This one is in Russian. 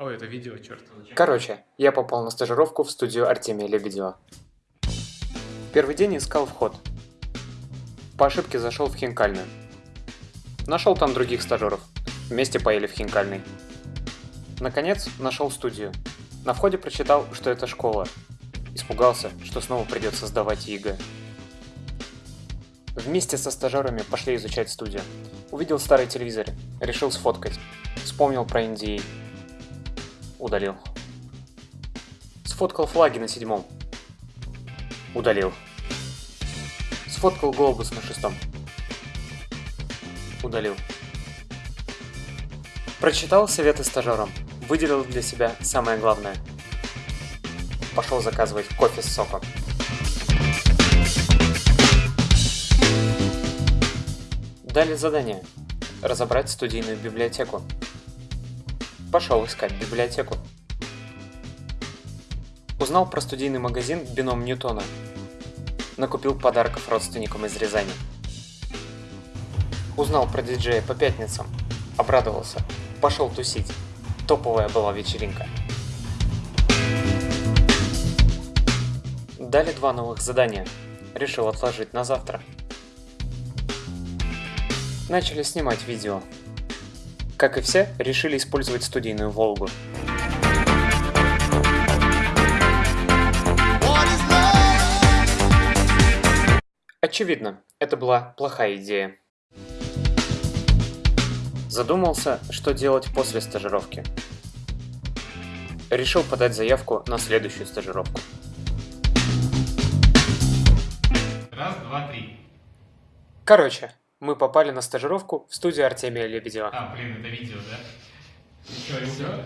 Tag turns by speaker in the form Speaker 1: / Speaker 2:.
Speaker 1: Ой, это видео, черт.
Speaker 2: Короче, я попал на стажировку в студию Артемия Лебедева. Первый день искал вход. По ошибке зашел в хинкальную. Нашел там других стажеров. Вместе поели в хинкальной. Наконец, нашел студию. На входе прочитал, что это школа. Испугался, что снова придется сдавать ЕГЭ. Вместе со стажерами пошли изучать студию. Увидел старый телевизор, решил сфоткать. Вспомнил про NDA. Удалил. Сфоткал флаги на седьмом. Удалил. Сфоткал глобус на шестом. Удалил. Прочитал советы стажерам. Выделил для себя самое главное. Пошел заказывать кофе с соком. Дали задание. Разобрать студийную библиотеку. Пошел искать библиотеку. Узнал про студийный магазин «Бином Ньютона». Накупил подарков родственникам из Рязани. Узнал про диджея по пятницам. Обрадовался. Пошел тусить. Топовая была вечеринка. Дали два новых задания. Решил отложить на завтра. Начали снимать видео. Как и все, решили использовать студийную Волгу. Очевидно, это была плохая идея. Задумался, что делать после стажировки. Решил подать заявку на следующую стажировку.
Speaker 1: Раз, два, три.
Speaker 2: Короче, мы попали на стажировку в студию Артемия Лебедева.
Speaker 1: А, блин, это видео, да? Что, все?